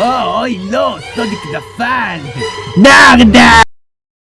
Oh, I lost! Sonic the Fan! Knockdown!